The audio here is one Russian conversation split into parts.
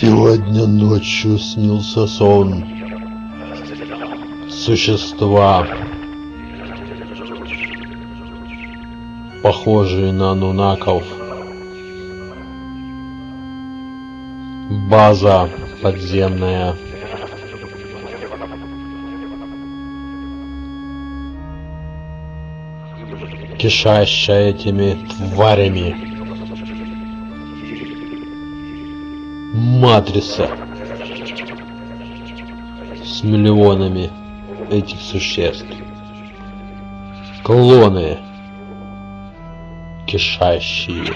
Сегодня ночью снился сон. Существа, похожие на нунаков. База подземная. Кишащая этими тварями. Матрица. С миллионами этих существ. Клоны. Кишащие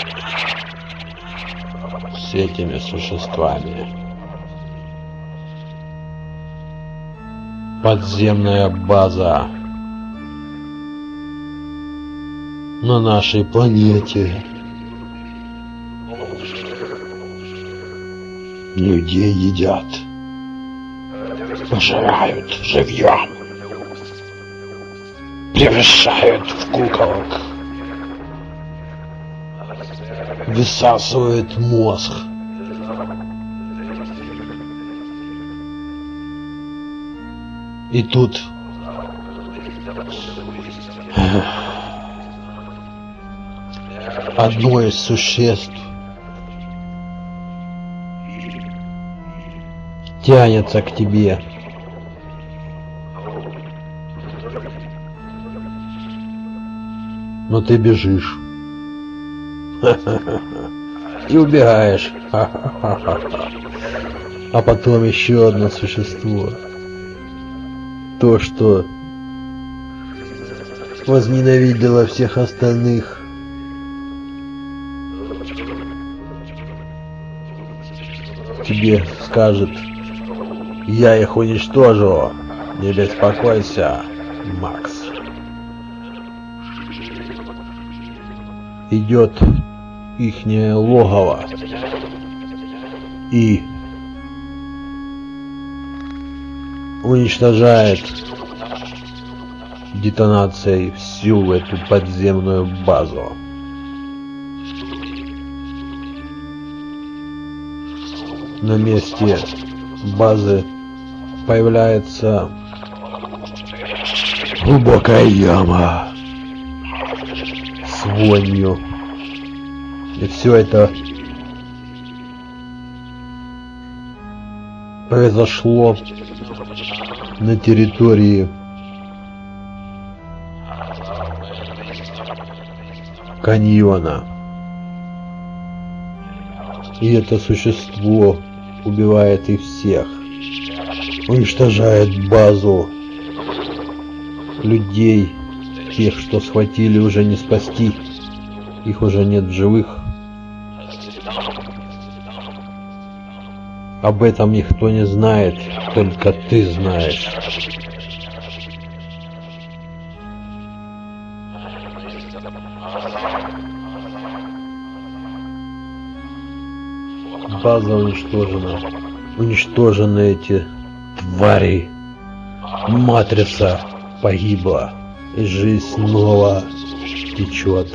с этими существами. Подземная база на нашей планете. Людей едят, пожирают живьем, превращают в куколок. высасывает мозг. И тут одно из существ тянется к тебе. Но ты бежишь. И убегаешь. А потом еще одно существо. То, что возненавидело всех остальных. Тебе скажет, я их уничтожу. Не беспокойся, Макс. Идет ихнее логово. И уничтожает детонацией всю эту подземную базу. На месте базы появляется глубокая яма с вонью и все это произошло на территории каньона. И это существо убивает их всех. Уничтожает базу людей, тех, что схватили, уже не спасти. Их уже нет в живых. Об этом никто не знает, только ты знаешь. База уничтожена. Уничтожены эти твари. Матрица погибла. И жизнь снова течет.